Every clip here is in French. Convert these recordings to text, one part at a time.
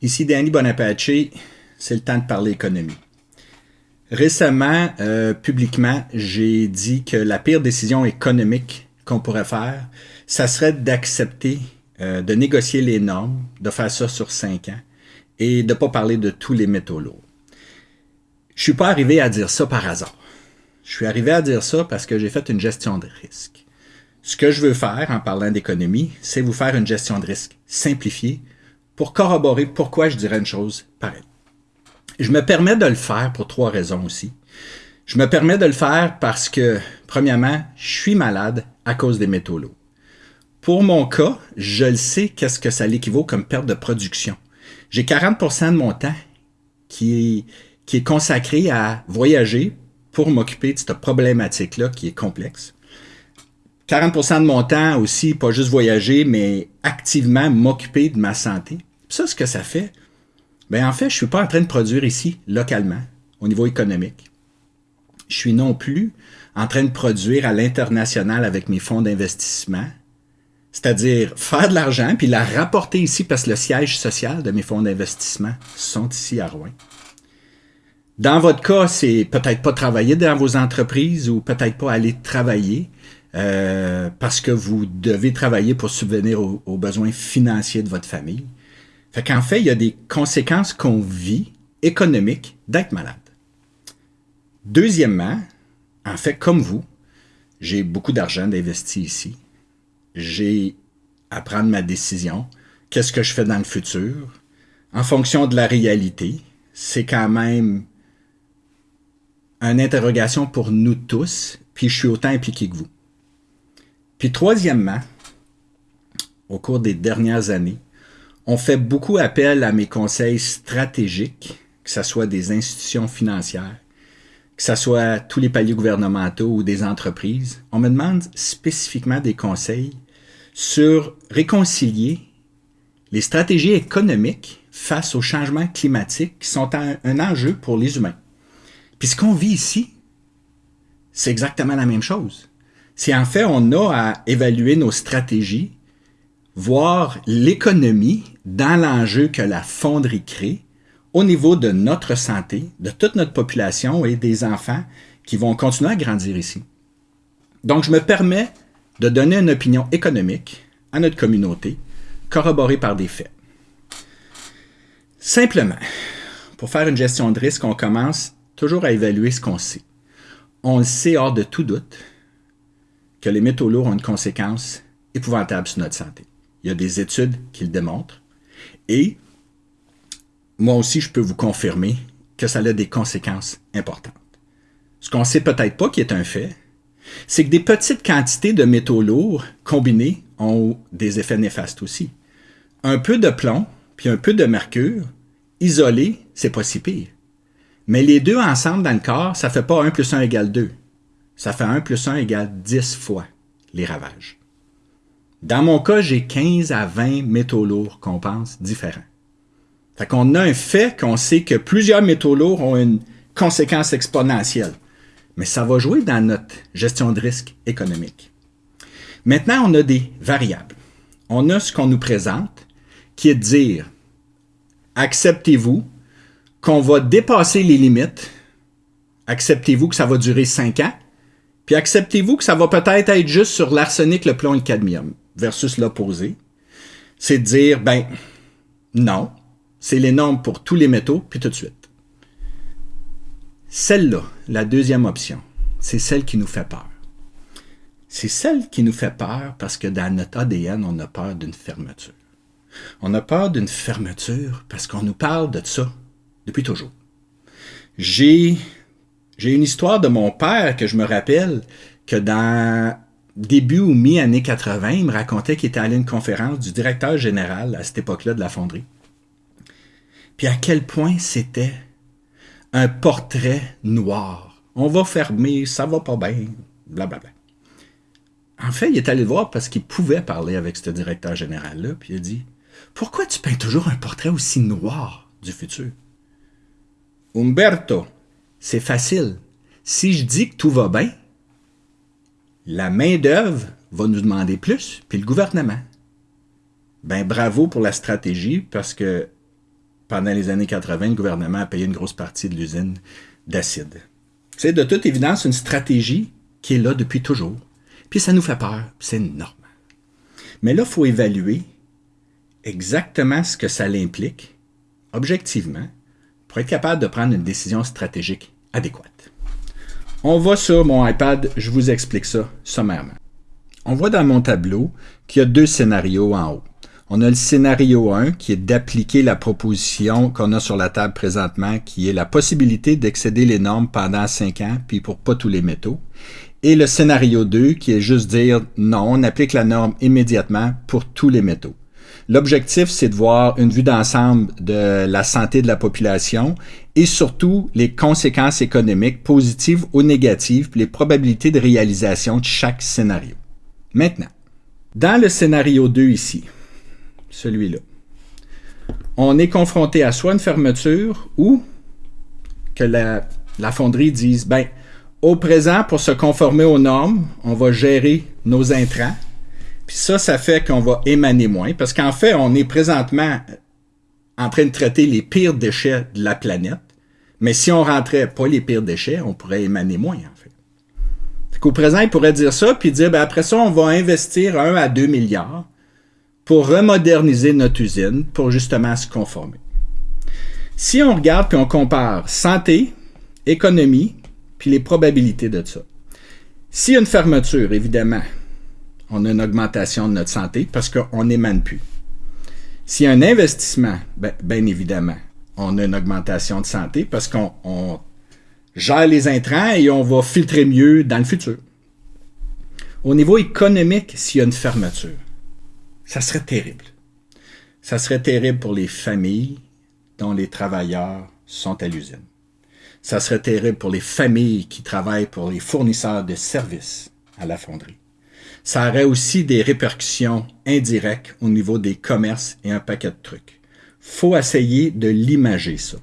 Ici Danny Bonapace, c'est le temps de parler économie. Récemment, euh, publiquement, j'ai dit que la pire décision économique qu'on pourrait faire, ça serait d'accepter euh, de négocier les normes, de faire ça sur cinq ans et de ne pas parler de tous les métaux lourds. Je suis pas arrivé à dire ça par hasard. Je suis arrivé à dire ça parce que j'ai fait une gestion de risque. Ce que je veux faire en parlant d'économie, c'est vous faire une gestion de risque simplifiée pour corroborer pourquoi je dirais une chose pareille. Je me permets de le faire pour trois raisons aussi. Je me permets de le faire parce que, premièrement, je suis malade à cause des métaux lourds. Pour mon cas, je le sais qu'est-ce que ça l'équivaut comme perte de production. J'ai 40% de mon temps qui est, qui est consacré à voyager pour m'occuper de cette problématique-là qui est complexe. 40% de mon temps aussi, pas juste voyager, mais activement m'occuper de ma santé. Ça, ce que ça fait, ben en fait, je ne suis pas en train de produire ici, localement, au niveau économique. Je suis non plus en train de produire à l'international avec mes fonds d'investissement, c'est-à-dire faire de l'argent puis la rapporter ici parce que le siège social de mes fonds d'investissement sont ici à Rouen. Dans votre cas, c'est peut-être pas travailler dans vos entreprises ou peut-être pas aller travailler euh, parce que vous devez travailler pour subvenir aux besoins financiers de votre famille. Fait qu'en fait, il y a des conséquences qu'on vit économiques d'être malade. Deuxièmement, en fait, comme vous, j'ai beaucoup d'argent d'investi ici. J'ai à prendre ma décision. Qu'est-ce que je fais dans le futur? En fonction de la réalité, c'est quand même une interrogation pour nous tous, puis je suis autant impliqué que vous. Puis troisièmement, au cours des dernières années, on fait beaucoup appel à mes conseils stratégiques, que ce soit des institutions financières, que ce soit tous les paliers gouvernementaux ou des entreprises. On me demande spécifiquement des conseils sur réconcilier les stratégies économiques face aux changements climatiques qui sont un, un enjeu pour les humains. Puis ce qu'on vit ici, c'est exactement la même chose. C'est en fait, on a à évaluer nos stratégies voir l'économie dans l'enjeu que la fonderie crée au niveau de notre santé, de toute notre population et des enfants qui vont continuer à grandir ici. Donc, je me permets de donner une opinion économique à notre communauté, corroborée par des faits. Simplement, pour faire une gestion de risque, on commence toujours à évaluer ce qu'on sait. On le sait hors de tout doute que les métaux lourds ont une conséquence épouvantable sur notre santé. Il y a des études qui le démontrent. Et moi aussi, je peux vous confirmer que ça a des conséquences importantes. Ce qu'on ne sait peut-être pas, qui est un fait, c'est que des petites quantités de métaux lourds combinés ont des effets néfastes aussi. Un peu de plomb, puis un peu de mercure, isolé, c'est pas si pire. Mais les deux ensemble dans le corps, ça fait pas 1 plus 1 égale 2. Ça fait 1 plus 1 égale 10 fois les ravages. Dans mon cas, j'ai 15 à 20 métaux lourds qu'on pense différents. Fait qu'on a un fait qu'on sait que plusieurs métaux lourds ont une conséquence exponentielle. Mais ça va jouer dans notre gestion de risque économique. Maintenant, on a des variables. On a ce qu'on nous présente, qui est de dire, acceptez-vous qu'on va dépasser les limites, acceptez-vous que ça va durer 5 ans, puis acceptez-vous que ça va peut-être être juste sur l'arsenic, le plomb et le cadmium versus l'opposé, c'est de dire, ben, non, c'est les normes pour tous les métaux, puis tout de suite. Celle-là, la deuxième option, c'est celle qui nous fait peur. C'est celle qui nous fait peur parce que dans notre ADN, on a peur d'une fermeture. On a peur d'une fermeture parce qu'on nous parle de ça depuis toujours. J'ai, j'ai une histoire de mon père que je me rappelle que dans début ou mi-année 80, il me racontait qu'il était allé à une conférence du directeur général à cette époque-là de la fonderie. Puis à quel point c'était un portrait noir. On va fermer, ça va pas bien, blablabla. En fait, il est allé le voir parce qu'il pouvait parler avec ce directeur général-là, puis il a dit Pourquoi tu peins toujours un portrait aussi noir du futur Umberto, c'est facile. Si je dis que tout va bien, la main-d'œuvre va nous demander plus, puis le gouvernement. Ben bravo pour la stratégie, parce que pendant les années 80, le gouvernement a payé une grosse partie de l'usine d'acide. C'est de toute évidence une stratégie qui est là depuis toujours. Puis ça nous fait peur, c'est normal. Mais là, il faut évaluer exactement ce que ça implique, objectivement, pour être capable de prendre une décision stratégique adéquate. On va sur mon iPad, je vous explique ça sommairement. On voit dans mon tableau qu'il y a deux scénarios en haut. On a le scénario 1 qui est d'appliquer la proposition qu'on a sur la table présentement, qui est la possibilité d'excéder les normes pendant 5 ans, puis pour pas tous les métaux. Et le scénario 2 qui est juste dire non, on applique la norme immédiatement pour tous les métaux. L'objectif, c'est de voir une vue d'ensemble de la santé de la population et surtout les conséquences économiques positives ou négatives, puis les probabilités de réalisation de chaque scénario. Maintenant, dans le scénario 2 ici, celui-là, on est confronté à soit une fermeture ou que la, la fonderie dise, ben, au présent, pour se conformer aux normes, on va gérer nos intrants, puis ça, ça fait qu'on va émaner moins, parce qu'en fait, on est présentement en train de traiter les pires déchets de la planète, mais si on rentrait pas les pires déchets, on pourrait émaner moins, en fait. Qu'au présent, il pourrait dire ça, puis dire, ben après ça, on va investir 1 à 2 milliards pour remoderniser notre usine, pour justement se conformer. Si on regarde puis on compare santé, économie, puis les probabilités de ça. S'il y a une fermeture, évidemment, on a une augmentation de notre santé parce qu'on n'émane plus. S'il y a un investissement, bien ben évidemment, on a une augmentation de santé parce qu'on gère les intrants et on va filtrer mieux dans le futur. Au niveau économique, s'il y a une fermeture, ça serait terrible. Ça serait terrible pour les familles dont les travailleurs sont à l'usine. Ça serait terrible pour les familles qui travaillent pour les fournisseurs de services à la fonderie ça aurait aussi des répercussions indirectes au niveau des commerces et un paquet de trucs. faut essayer de l'imager, ça.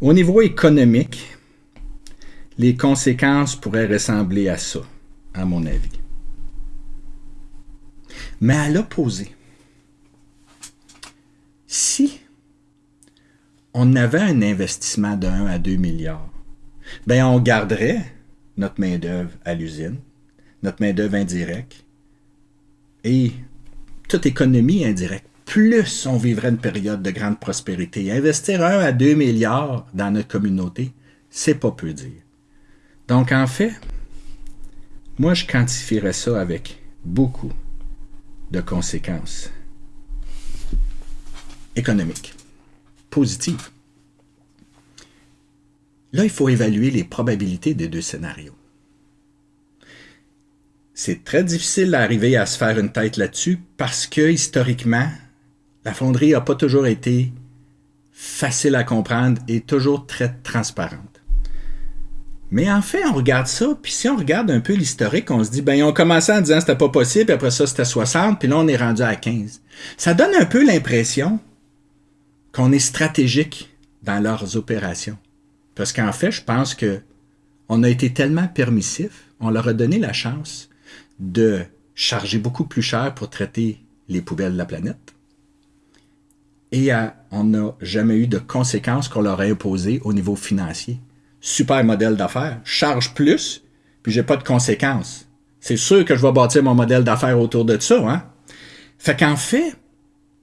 Au niveau économique, les conséquences pourraient ressembler à ça, à mon avis. Mais à l'opposé, si on avait un investissement de 1 à 2 milliards, ben on garderait notre main-d'œuvre à l'usine, notre main-d'œuvre indirecte et toute économie indirecte, plus on vivrait une période de grande prospérité. Investir 1 à 2 milliards dans notre communauté, c'est pas peu dire. Donc, en fait, moi, je quantifierais ça avec beaucoup de conséquences économiques, positives. Là, il faut évaluer les probabilités des deux scénarios c'est très difficile d'arriver à se faire une tête là-dessus parce que historiquement, la fonderie n'a pas toujours été facile à comprendre et toujours très transparente. Mais en fait, on regarde ça, puis si on regarde un peu l'historique, on se dit, ben, ils ont commencé en disant que c'était pas possible, puis après ça, c'était 60, puis là, on est rendu à 15. Ça donne un peu l'impression qu'on est stratégique dans leurs opérations. Parce qu'en fait, je pense que on a été tellement permissif, on leur a donné la chance de charger beaucoup plus cher pour traiter les poubelles de la planète. Et on n'a jamais eu de conséquences qu'on leur a imposées au niveau financier. Super modèle d'affaires. Charge plus, puis j'ai pas de conséquences. C'est sûr que je vais bâtir mon modèle d'affaires autour de ça, hein? Fait qu'en fait,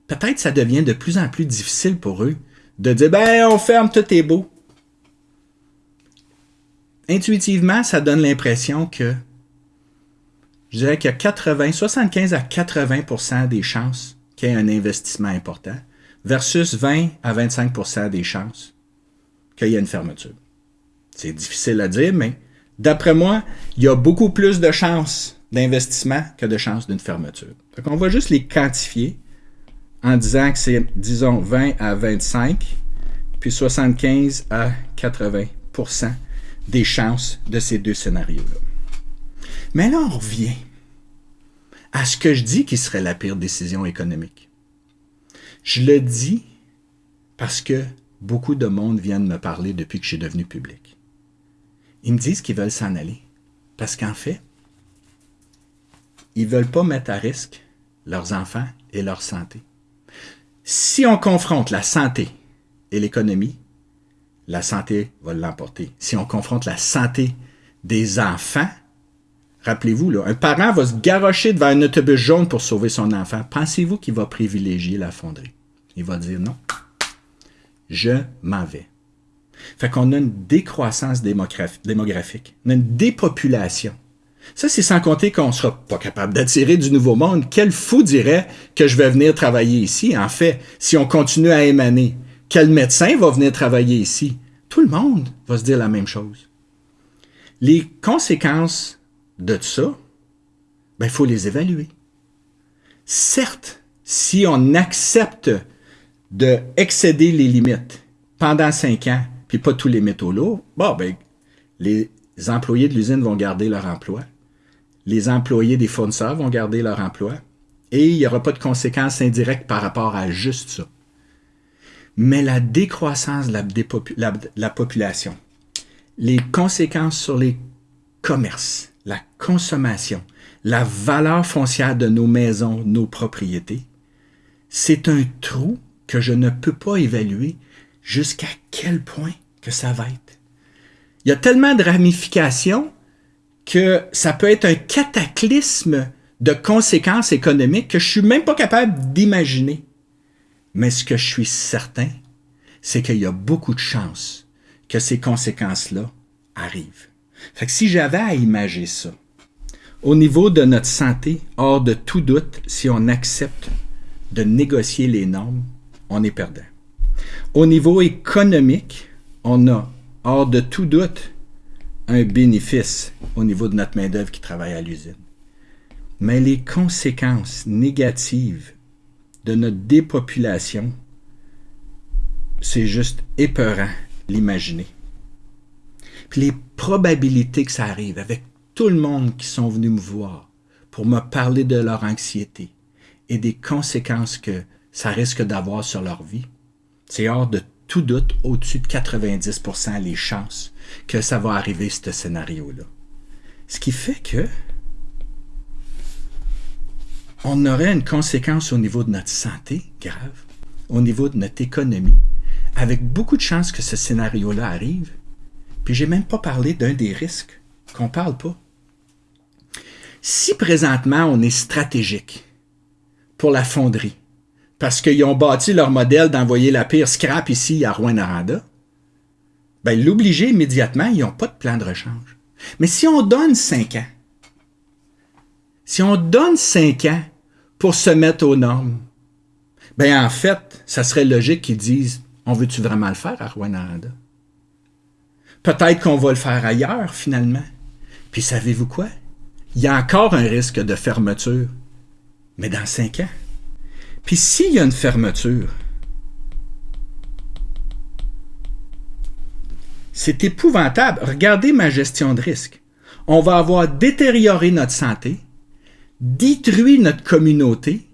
peut-être ça devient de plus en plus difficile pour eux de dire, ben, on ferme, tout est beau. Intuitivement, ça donne l'impression que je dirais qu'il y a 80, 75 à 80% des chances qu'il y ait un investissement important versus 20 à 25% des chances qu'il y ait une fermeture. C'est difficile à dire, mais d'après moi, il y a beaucoup plus de chances d'investissement que de chances d'une fermeture. Donc, on va juste les quantifier en disant que c'est, disons, 20 à 25, puis 75 à 80% des chances de ces deux scénarios-là. Mais là, on revient à ce que je dis qui serait la pire décision économique. Je le dis parce que beaucoup de monde viennent me parler depuis que je suis devenu public. Ils me disent qu'ils veulent s'en aller. Parce qu'en fait, ils ne veulent pas mettre à risque leurs enfants et leur santé. Si on confronte la santé et l'économie, la santé va l'emporter. Si on confronte la santé des enfants, rappelez-vous, un parent va se garrocher devant un autobus jaune pour sauver son enfant. Pensez-vous qu'il va privilégier la fonderie? Il va dire non, je m'en vais. Fait qu'on a une décroissance démographique, on a une dépopulation. Ça, c'est sans compter qu'on ne sera pas capable d'attirer du nouveau monde. Quel fou dirait que je vais venir travailler ici? En fait, si on continue à émaner, quel médecin va venir travailler ici? Tout le monde va se dire la même chose. Les conséquences de ça, ben, il faut les évaluer. Certes, si on accepte de excéder les limites pendant cinq ans, puis pas tous les métaux lourds, bon, ben, les employés de l'usine vont garder leur emploi les employés des fournisseurs vont garder leur emploi et il n'y aura pas de conséquences indirectes par rapport à juste ça. Mais la décroissance de la, population, les conséquences sur les commerces, la consommation, la valeur foncière de nos maisons, nos propriétés, c'est un trou que je ne peux pas évaluer jusqu'à quel point que ça va être. Il y a tellement de ramifications que ça peut être un cataclysme de conséquences économiques que je suis même pas capable d'imaginer. Mais ce que je suis certain, c'est qu'il y a beaucoup de chances que ces conséquences-là arrivent. Fait que si j'avais à imager ça, au niveau de notre santé, hors de tout doute, si on accepte de négocier les normes, on est perdant. Au niveau économique, on a, hors de tout doute, un bénéfice au niveau de notre main-d'œuvre qui travaille à l'usine. Mais les conséquences négatives de notre dépopulation, c'est juste épeurant l'imaginer. Les probabilités que ça arrive avec tout le monde qui sont venus me voir pour me parler de leur anxiété et des conséquences que ça risque d'avoir sur leur vie, c'est hors de tout doute au-dessus de 90% les chances que ça va arriver, ce scénario-là. Ce qui fait que on aurait une conséquence au niveau de notre santé grave, au niveau de notre économie, avec beaucoup de chances que ce scénario-là arrive. Puis j'ai même pas parlé d'un des risques qu'on parle pas. Si présentement on est stratégique pour la fonderie, parce qu'ils ont bâti leur modèle d'envoyer la pire scrap ici à Rouen-Noranda, ben, l'obliger immédiatement, ils n'ont pas de plan de rechange. Mais si on donne cinq ans, si on donne cinq ans pour se mettre aux normes, ben en fait, ça serait logique qu'ils disent On veut-tu vraiment le faire à Rwanda? Peut-être qu'on va le faire ailleurs finalement. Puis savez-vous quoi? Il y a encore un risque de fermeture, mais dans cinq ans. Puis s'il y a une fermeture, C'est épouvantable. Regardez ma gestion de risque. On va avoir détérioré notre santé, détruit notre communauté,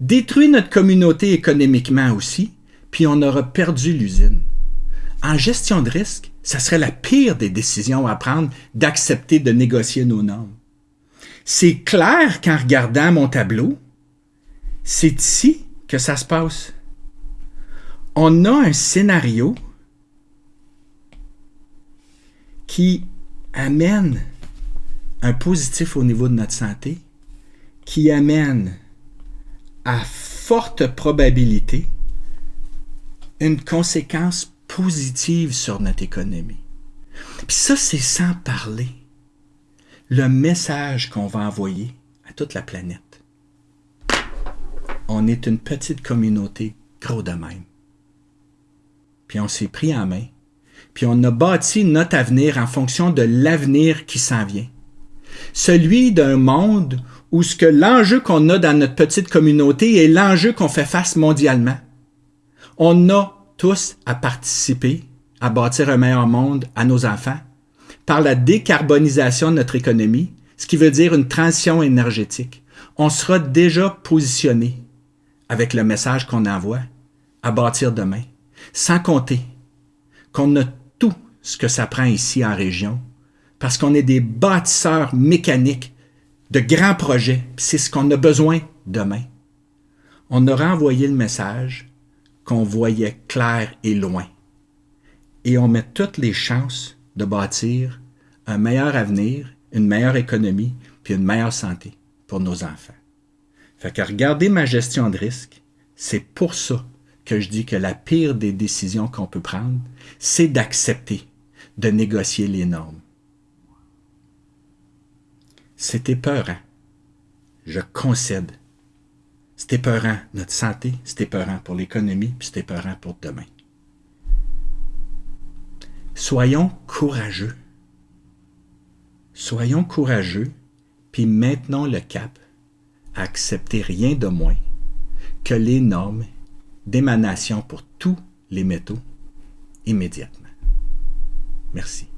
détruit notre communauté économiquement aussi, puis on aura perdu l'usine. En gestion de risque, ça serait la pire des décisions à prendre d'accepter de négocier nos normes. C'est clair qu'en regardant mon tableau, c'est ici que ça se passe. On a un scénario qui amène un positif au niveau de notre santé, qui amène à forte probabilité une conséquence positive sur notre économie. Puis ça, c'est sans parler le message qu'on va envoyer à toute la planète. On est une petite communauté gros de même. Puis on s'est pris en main puis on a bâti notre avenir en fonction de l'avenir qui s'en vient. Celui d'un monde où ce que l'enjeu qu'on a dans notre petite communauté est l'enjeu qu'on fait face mondialement. On a à participer à bâtir un meilleur monde à nos enfants par la décarbonisation de notre économie, ce qui veut dire une transition énergétique. On sera déjà positionné avec le message qu'on envoie à bâtir demain, sans compter qu'on a ce que ça prend ici en région, parce qu'on est des bâtisseurs mécaniques de grands projets, c'est ce qu'on a besoin demain. On aura envoyé le message qu'on voyait clair et loin. Et on met toutes les chances de bâtir un meilleur avenir, une meilleure économie, puis une meilleure santé pour nos enfants. Fait que regarder ma gestion de risque, c'est pour ça que je dis que la pire des décisions qu'on peut prendre, c'est d'accepter de négocier les normes. C'est épeurant. Je concède. C'est épeurant notre santé, c'est épeurant pour l'économie, puis c'est épeurant pour demain. Soyons courageux. Soyons courageux, puis maintenons le cap à accepter rien de moins que les normes d'émanation pour tous les métaux immédiatement. Merci.